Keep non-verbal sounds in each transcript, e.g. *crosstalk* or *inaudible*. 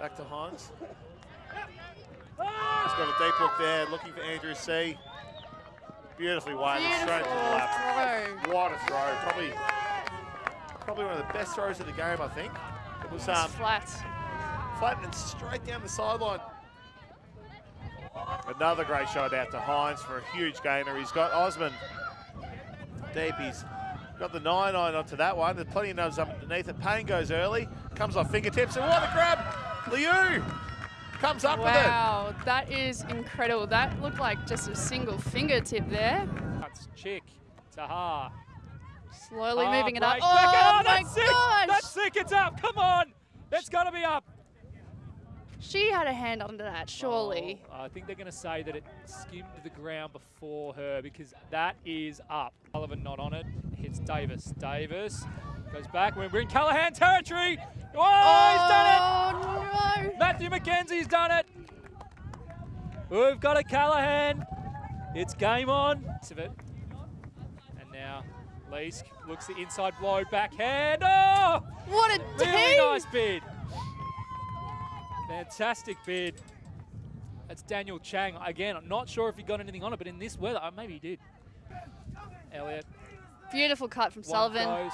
Back to Hines. He's got a deep look there, looking for Andrew C. Beautifully weighted, straight to the lap. throw. What a throw. Probably, probably one of the best throws of the game, I think. It was um, Flat. flat and straight down the sideline. Another great shot out to Hines for a huge gainer. He's got Osman deep. He's got the 9 9 onto that one. There's plenty of nubs underneath it. Payne goes early, comes off fingertips, and what a grab! Liu comes up with it. Wow, that is incredible. That looked like just a single fingertip there. That's Chick. Taha. Slowly Ah, moving it up. break. Oh, my that's sick. gosh! That's sick. It's up. Come on. That's got to be up. She had a hand under that, surely. Oh, I think they're going to say that it skimmed the ground before her because that is up. Sullivan not on it. Hits Davis. Davis goes back. We're in Callahan territory. Oh, he's done it. Oh, no. Matthew McKenzie's done it. We've got a Callahan. It's game on. Of it. And now Leask looks the inside blow backhand. Oh, What a really team! nice bid. Fantastic bid. That's Daniel Chang. Again, I'm not sure if he got anything on it, but in this weather, uh, maybe he did. Elliot. Beautiful cut from one Sullivan. goes.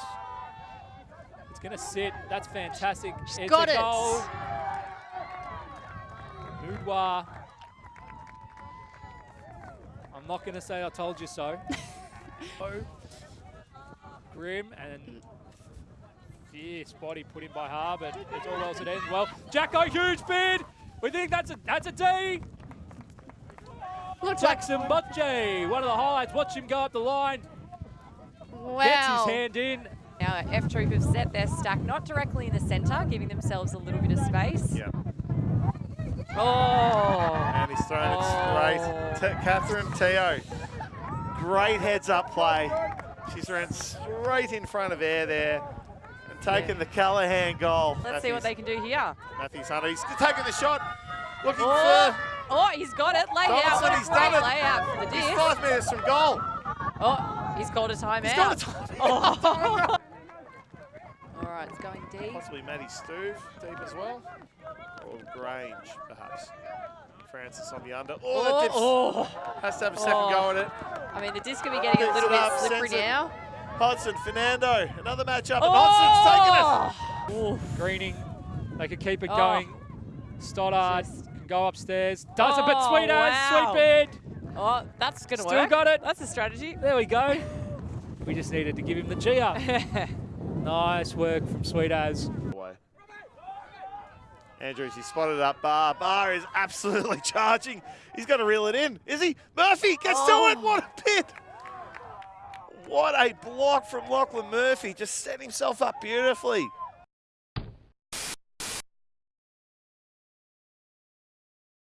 It's going to sit. That's fantastic. She's it's got a it. goal. Boudoir. I'm not going to say I told you so. *laughs* oh. Grim and fierce body put in by Har, but it's all well as it ends well. Jacko, huge bid. We think that's a that's a D. Looks like Jackson Butche, one of the highlights. Watch him go up the line. wow. Gets his hand in. Now F Troop have set their stack not directly in the centre, giving themselves a little bit of space. Yeah, Oh, and he's thrown Oh. it straight. T- Catherine Teo, great heads up play. She's ran straight in front of air there and taken the Callahan goal. let's see what they can do here. Matthews Hunter, he's taking the shot, looking Oh, for oh he's got it. Lay Donaldson, out. What a he's done it. layout for the He's five metres from goal. Oh, he's called a timeout. He's got a time. Oh. *laughs* All right, it's going deep. Possibly Matty Stuve deep as well. Or Grange, perhaps. Francis on the under. Oh, that oh, dips. oh. Has to have a second Oh. go at it. Oh. I mean, the disc could be getting a little bit up, slippery now. Hodson, Fernando, another matchup, and oh! Hodson's taking it. Oh. Greening, they could keep it Oh. going. Stoddard Just- can go upstairs. Does it, but Oh, sweet as, wow. sweet bid. Oh, that's going to Still work. got it. That's a strategy. There we go. *laughs* We just needed to give him the G up. *laughs* nice work from Sweet as. Andrews, he spotted up Bar. Bar is absolutely *laughs* charging. He's got to reel it in, is he? Murphy gets Oh. to it. Oh. What a pit. What a block from Lachlan Murphy. Just set himself up beautifully.